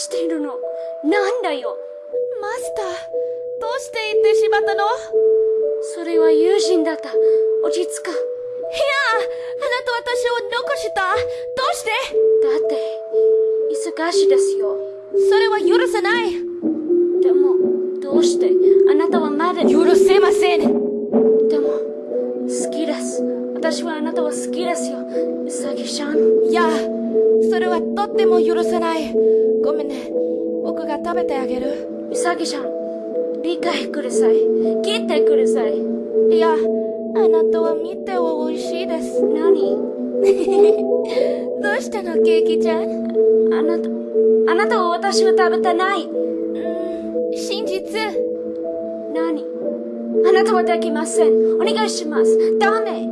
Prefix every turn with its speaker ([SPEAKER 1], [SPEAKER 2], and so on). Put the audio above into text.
[SPEAKER 1] しているの？なんだよ？
[SPEAKER 2] マスター、どうして行ってしまったの？いや
[SPEAKER 1] それは友人だった。落ち着く。
[SPEAKER 2] あ、あなた私を残したどうして？
[SPEAKER 1] だって、忙しいですよ。
[SPEAKER 2] それは許せない
[SPEAKER 1] でも、どうして？あなたはまだ、でも、
[SPEAKER 2] 許せません
[SPEAKER 1] 好きです。私はあなたは好きですよ。うさぎちゃん。
[SPEAKER 2] いや、それはとっても許せない。ごめんね。僕が食べてあげる。
[SPEAKER 1] うさぎちゃん。理解ください。聞いてください。
[SPEAKER 2] いや、あなたは見ては美味しいです。
[SPEAKER 1] 何？
[SPEAKER 2] どうしたの、ケーキちゃん？
[SPEAKER 1] あなた、あなたは私を食べてない。
[SPEAKER 2] うん、真実。
[SPEAKER 1] 何？あなたはできません。お願いします。ダメ。